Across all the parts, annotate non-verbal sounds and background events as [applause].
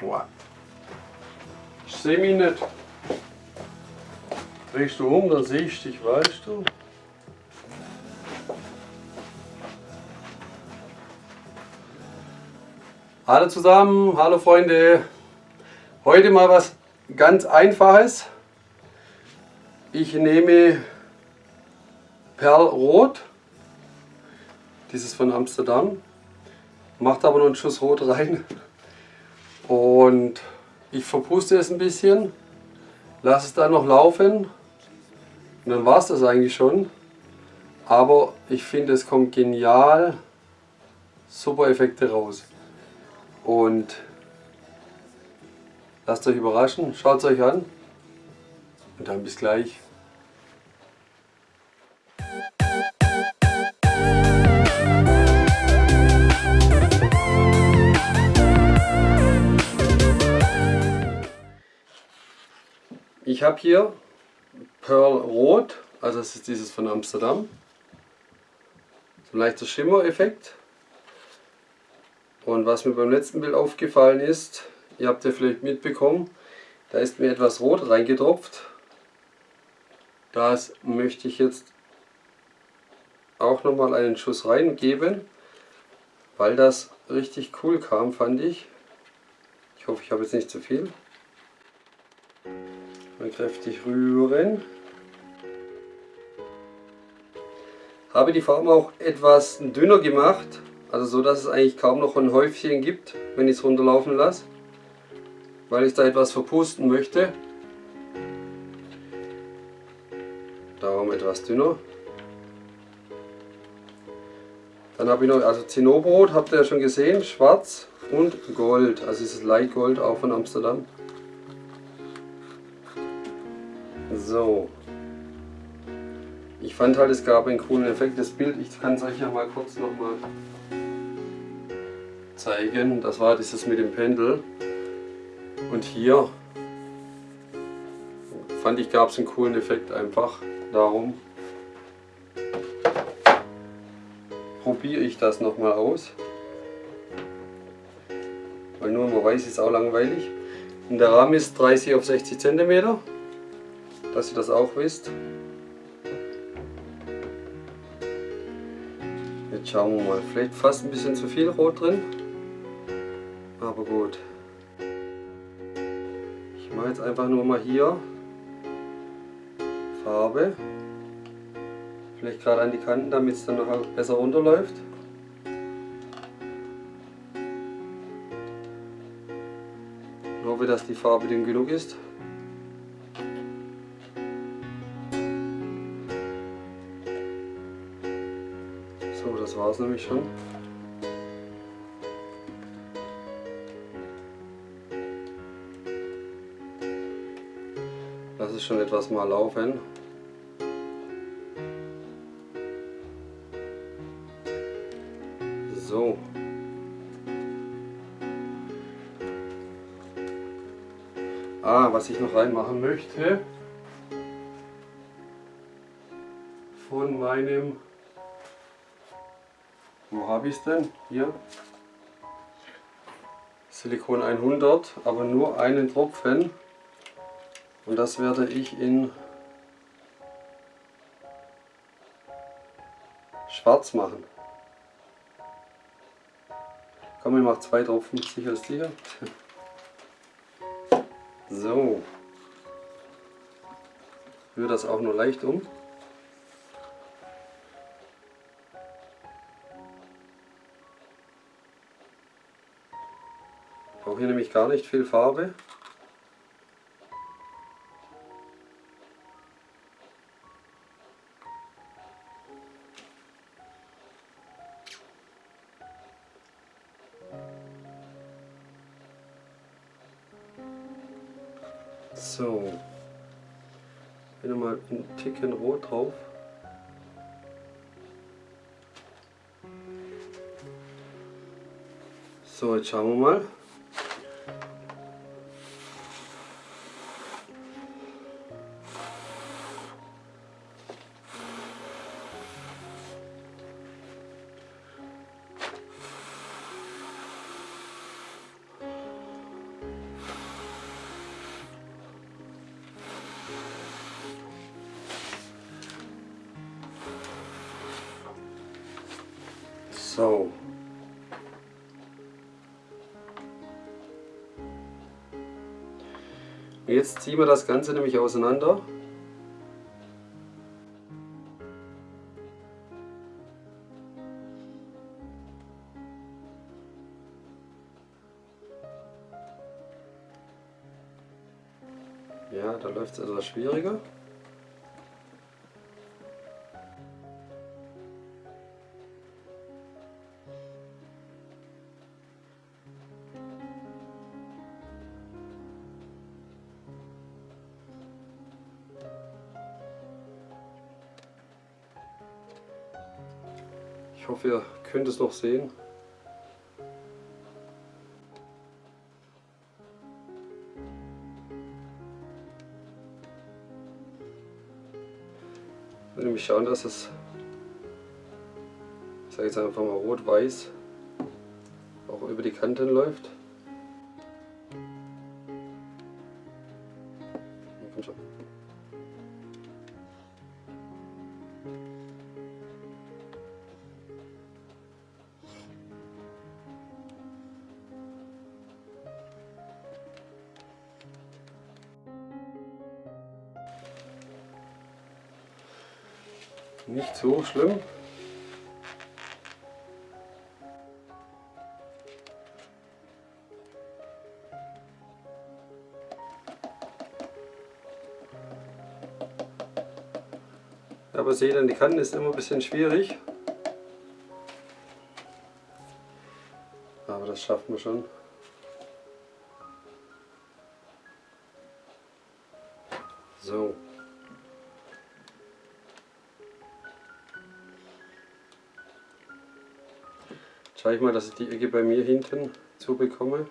Boah. Ich sehe mich nicht. Drehst du um, dann sehe ich dich, weißt du? Hallo zusammen, hallo Freunde. Heute mal was ganz Einfaches. Ich nehme Perlrot, dieses von Amsterdam, macht aber noch einen Schuss Rot rein und ich verpuste es ein bisschen, lasse es dann noch laufen und dann war es das eigentlich schon. Aber ich finde es kommt genial super Effekte raus. Und lasst euch überraschen, schaut es euch an und dann bis gleich. Ich habe hier Pearl Rot, also das ist dieses von Amsterdam. So ein leichter Schimmereffekt. Und was mir beim letzten Bild aufgefallen ist, ihr habt ja vielleicht mitbekommen, da ist mir etwas Rot reingetropft. Das möchte ich jetzt auch nochmal einen Schuss reingeben, weil das richtig cool kam, fand ich. Ich hoffe, ich habe jetzt nicht zu viel. Mal kräftig rühren. Habe die Farbe auch etwas dünner gemacht, also so, dass es eigentlich kaum noch ein Häufchen gibt, wenn ich es runterlaufen lasse. Weil ich da etwas verpusten möchte. Darum etwas dünner. Dann habe ich noch, also Zinnoberrot habt ihr ja schon gesehen, schwarz und Gold. Also dieses Light Gold auch von Amsterdam. So. Ich fand halt, es gab einen coolen Effekt. Das Bild, ich kann es euch ja mal kurz nochmal zeigen. Das war dieses mit dem Pendel. Und hier fand ich, gab es einen coolen Effekt einfach. Darum probiere ich das nochmal aus. Weil nur immer weiß ist auch langweilig. Und der Rahmen ist 30 auf 60 cm. Dass ihr das auch wisst. Jetzt schauen wir mal. Vielleicht fast ein bisschen zu viel Rot drin aber gut. Ich mache jetzt einfach nur mal hier Farbe. Vielleicht gerade an die Kanten, damit es dann noch besser runterläuft. Ich hoffe, dass die Farbe dünn genug ist. Es nämlich schon. Lass es schon etwas mal laufen. So. Ah, was ich noch reinmachen möchte. Von meinem... Habe ich es denn? Hier. Silikon 100, aber nur einen Tropfen. Und das werde ich in schwarz machen. Komm, ich mache zwei Tropfen, sicher ist sicher. [laughs] So. Rühre das auch nur leicht um. Brauche hier nämlich gar nicht viel Farbe. So. Wieder mal einen Ticken Rot drauf. So, jetzt schauen wir mal. Jetzt ziehen wir das Ganze nämlich auseinander. Ja, da läuft es etwas schwieriger. Ich hoffe, ihr könnt es noch sehen. Ich will nämlich schauen, dass es, ich sage jetzt einfach mal rot-weiß, auch über die Kanten läuft. Nicht so schlimm. Aber seht ihr, die Kanten ist immer ein bisschen schwierig. Aber das schaffen wir schon. So. Schaue ich mal, dass ich die Ecke bei mir hinten zubekomme.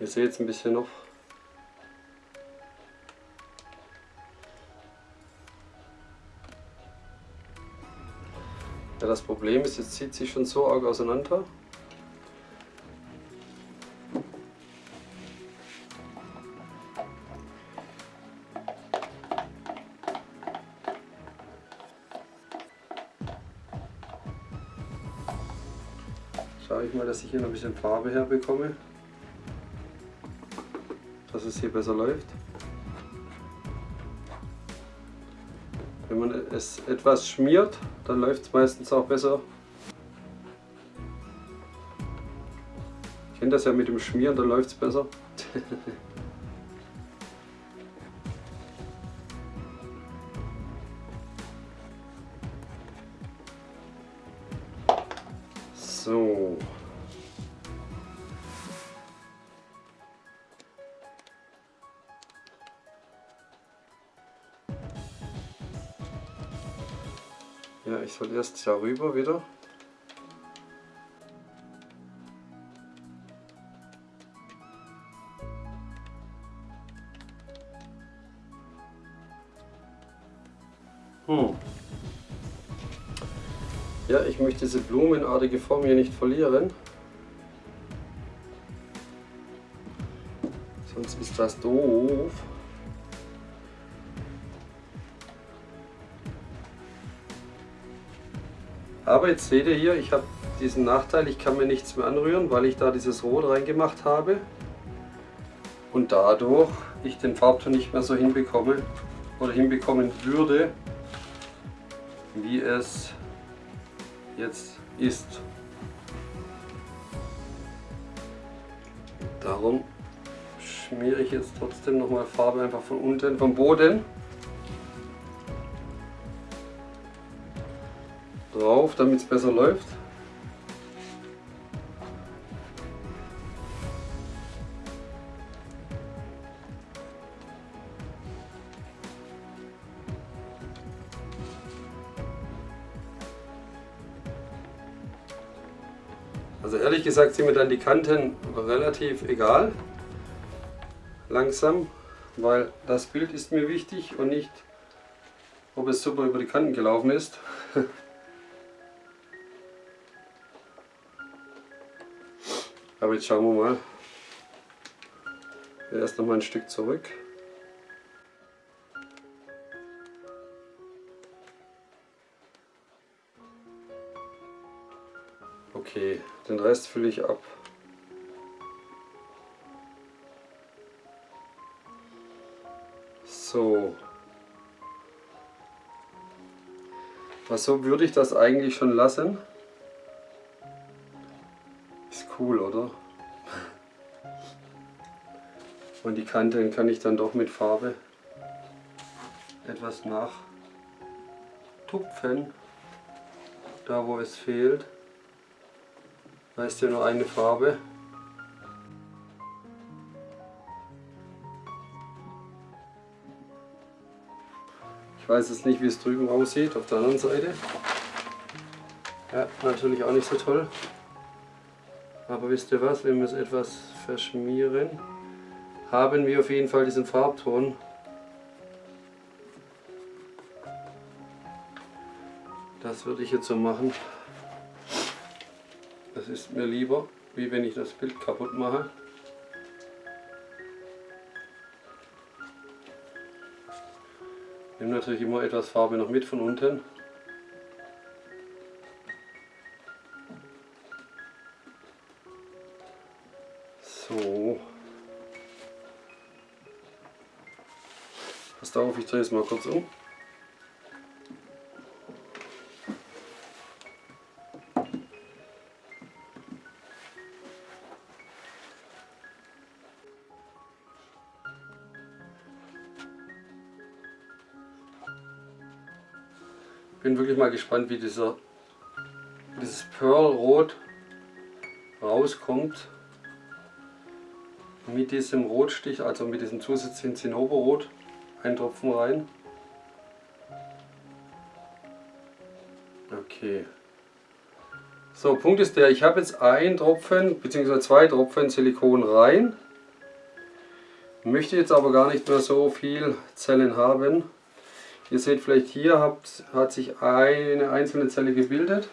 Ihr seht jetzt ein bisschen noch. Ja, das Problem ist, jetzt zieht sich schon so arg auseinander. Ich mal, dass ich hier noch ein bisschen Farbe herbekomme, dass es hier besser läuft. Wenn man es etwas schmiert, dann läuft es meistens auch besser. Ich kenne das ja mit dem Schmieren, dann läuft es besser. [laughs] Ja, ich soll erst darüber wieder. Hm. Ja, ich möchte diese blumenartige Form hier nicht verlieren. Sonst ist das doof. Aber jetzt seht ihr hier, ich habe diesen Nachteil, ich kann mir nichts mehr anrühren, weil ich da dieses Rot reingemacht habe. Und dadurch ich den Farbton nicht mehr so hinbekomme oder hinbekommen würde, wie es jetzt ist. Darum schmiere ich jetzt trotzdem nochmal Farbe einfach von unten, vom Boden. Drauf, damit es besser läuft. Also ehrlich gesagt sind mir dann die Kanten relativ egal. Langsam, weil das Bild ist mir wichtig und nicht, ob es super über die Kanten gelaufen ist. [laughs] Aber jetzt schauen wir mal. Erst noch mal ein Stück zurück. Okay, den Rest fülle ich ab. So. Was so würde ich das eigentlich schon lassen. Cool, oder? Und die Kanten kann ich dann doch mit Farbe etwas nachtupfen, da wo es fehlt. Da ist ja nur eine Farbe. Ich weiß jetzt nicht, wie es drüben aussieht, auf der anderen Seite. Ja, natürlich auch nicht so toll. Aber wisst ihr was, wenn wir es etwas verschmieren, haben wir auf jeden Fall diesen Farbton. Das würde ich jetzt so machen. Das ist mir lieber, wie wenn ich das Bild kaputt mache. Nehme natürlich immer etwas Farbe noch mit von unten. So. Passt auf, ich drehe es mal kurz um. Bin wirklich mal gespannt, wie dieser, dieses Pearl-Rot rauskommt mit diesem Rotstich, also mit diesem zusätzlichen Zinnoberrot, ein Tropfen rein. Okay. So, Punkt ist der, ich habe jetzt ein Tropfen bzw. zwei Tropfen Silikon rein. Möchte jetzt aber gar nicht mehr so viel Zellen haben. Ihr seht vielleicht hier habt, hat sich eine einzelne Zelle gebildet,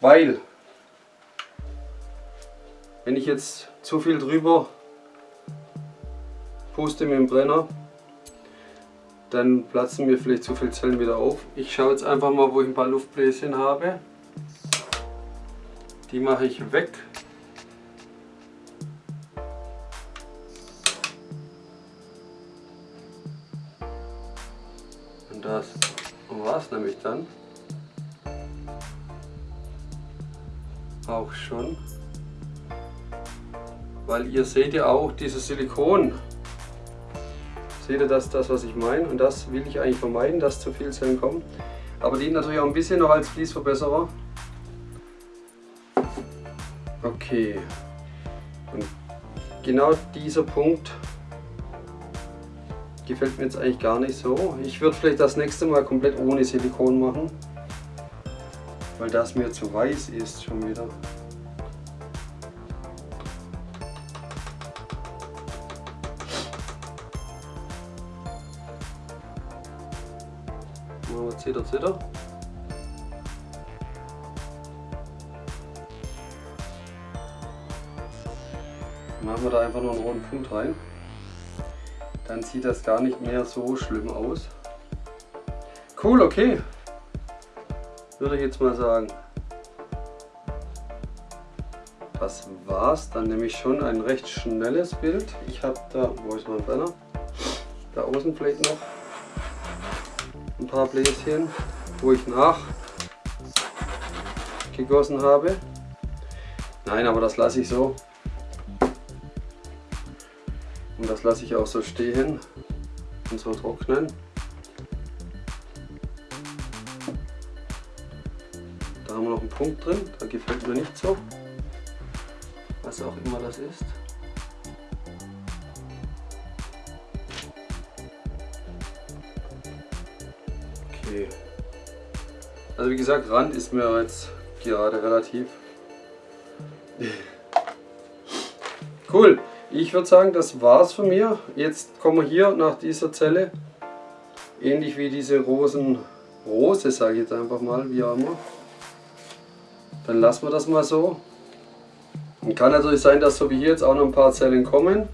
weil wenn ich jetzt zu viel drüber puste mit dem Brenner, dann platzen mir vielleicht zu viele Zellen wieder auf. Ich schaue jetzt einfach mal, wo ich ein paar Luftbläschen habe. Die mache ich weg. das war es nämlich dann. Auch schon. Weil ihr seht ja auch dieses Silikon. Seht ihr das, das was ich meine? Und das will ich eigentlich vermeiden, dass zu viel Zellen kommen. Aber dient natürlich auch ein bisschen noch als Fließverbesserer. Okay. Und genau dieser Punkt gefällt mir jetzt eigentlich gar nicht so. Ich würde vielleicht das nächste Mal komplett ohne Silikon machen, weil das mir zu weiß ist schon wieder. Zitter, Zitter. Machen wir da einfach noch einen roten Punkt rein dann sieht das gar nicht mehr so schlimm aus. Cool, okay. Würde ich jetzt mal sagen. Das war's. Dann nehme ich schon ein recht schnelles Bild. Ich habe da, wo ist mein Brenner? Da außen vielleicht noch paar Bläschen, wo ich nach gegossen habe. Nein, aber das lasse ich so. Und das lasse ich auch so stehen und so trocknen. Da haben wir noch einen Punkt drin, der gefällt mir nicht so. Was auch immer das ist. Okay. Also wie gesagt, Rand ist mir jetzt gerade relativ. [laughs] cool. Ich würde sagen, das war's von mir. Jetzt kommen wir hier nach dieser Zelle, ähnlich wie diese Rosenrose, sage ich jetzt einfach mal, wie auch immer. Dann lassen wir das mal so. Und kann natürlich sein, dass so wie hier jetzt auch noch ein paar Zellen kommen.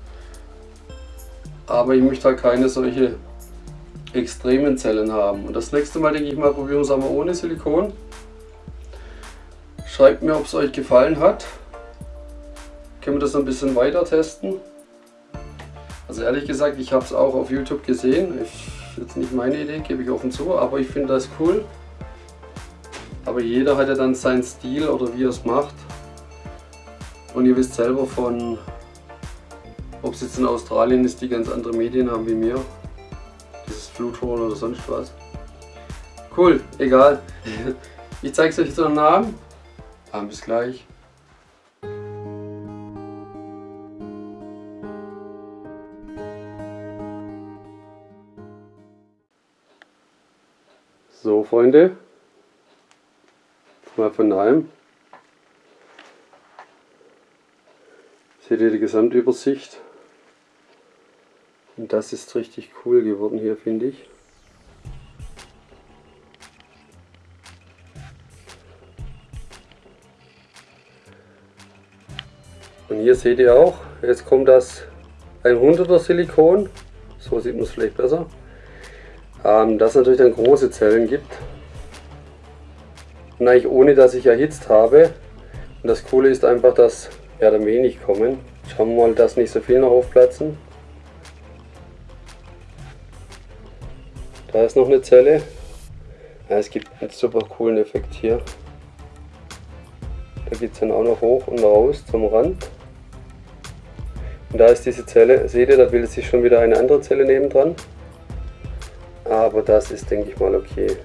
aber ich möchte halt keine solche extremen Zellen haben. Und das nächste Mal denke ich mal, probieren wir es aber ohne Silikon. Schreibt mir, ob es euch gefallen hat. Können wir das ein bisschen weiter testen. Also ehrlich gesagt, ich habe es auch auf YouTube gesehen. Ich, jetzt nicht meine Idee, gebe ich offen zu, aber ich finde das cool. Aber jeder hat ja dann seinen Stil oder wie er es macht. Und ihr wisst selber von, ob es jetzt in Australien ist, die ganz andere Medien haben wie mir. Fluthorn oder sonst was. Cool, egal. [laughs] Ich zeige es euch jetzt noch Namen. Ah, bis gleich. So Freunde, mal von daheim. Seht ihr die Gesamtübersicht? Und das ist richtig cool geworden hier, finde ich. Und hier seht ihr auch, jetzt kommt das 100er Silikon, so sieht man es vielleicht besser, ähm, das natürlich dann große Zellen gibt. Und eigentlich ohne, dass ich erhitzt habe. Und das Coole ist einfach, dass ja, dann wenig kommen. Schauen wir mal, dass nicht so viel noch aufplatzen. Da ist noch eine Zelle. Ja, es gibt einen super coolen Effekt hier. Da geht es dann auch noch hoch und raus zum Rand. Und da ist diese Zelle, seht ihr, da bildet sich schon wieder eine andere Zelle nebendran. Aber das ist, denke ich mal, okay.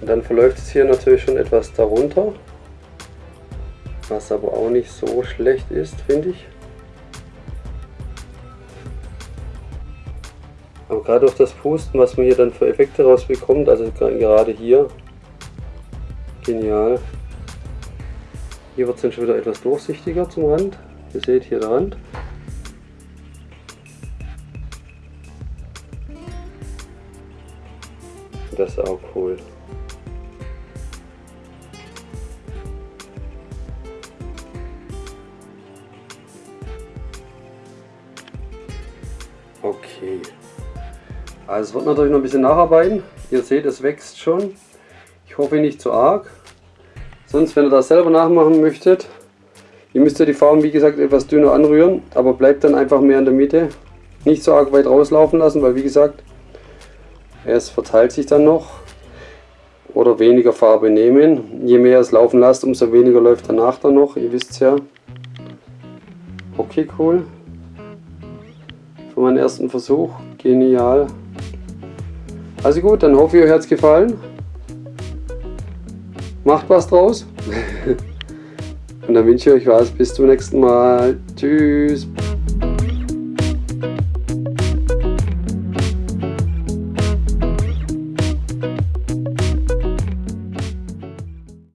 Und dann verläuft es hier natürlich schon etwas darunter. Was aber auch nicht so schlecht ist, finde ich. Gerade durch das Pusten, was man hier dann für Effekte rausbekommt, also gerade hier, genial. Hier wird es dann schon wieder etwas durchsichtiger zum Rand. Ihr seht hier der Rand. Das ist auch cool. Also es wird natürlich noch ein bisschen nacharbeiten. Ihr seht, es wächst schon. Ich hoffe nicht zu arg. Sonst, wenn ihr das selber nachmachen möchtet, ihr müsst ja die Farben, wie gesagt, etwas dünner anrühren, aber bleibt dann einfach mehr in der Mitte. Nicht so arg weit rauslaufen lassen, weil wie gesagt, es verteilt sich dann noch. Oder weniger Farbe nehmen. Je mehr es laufen lasst, umso weniger läuft danach dann noch. Ihr wisst ja. Okay, cool für meinen ersten Versuch. Genial. Also gut, dann hoffe ich, euch hat es gefallen. Macht was draus. [laughs] Und dann wünsche ich euch was. Bis zum nächsten Mal. Tschüss.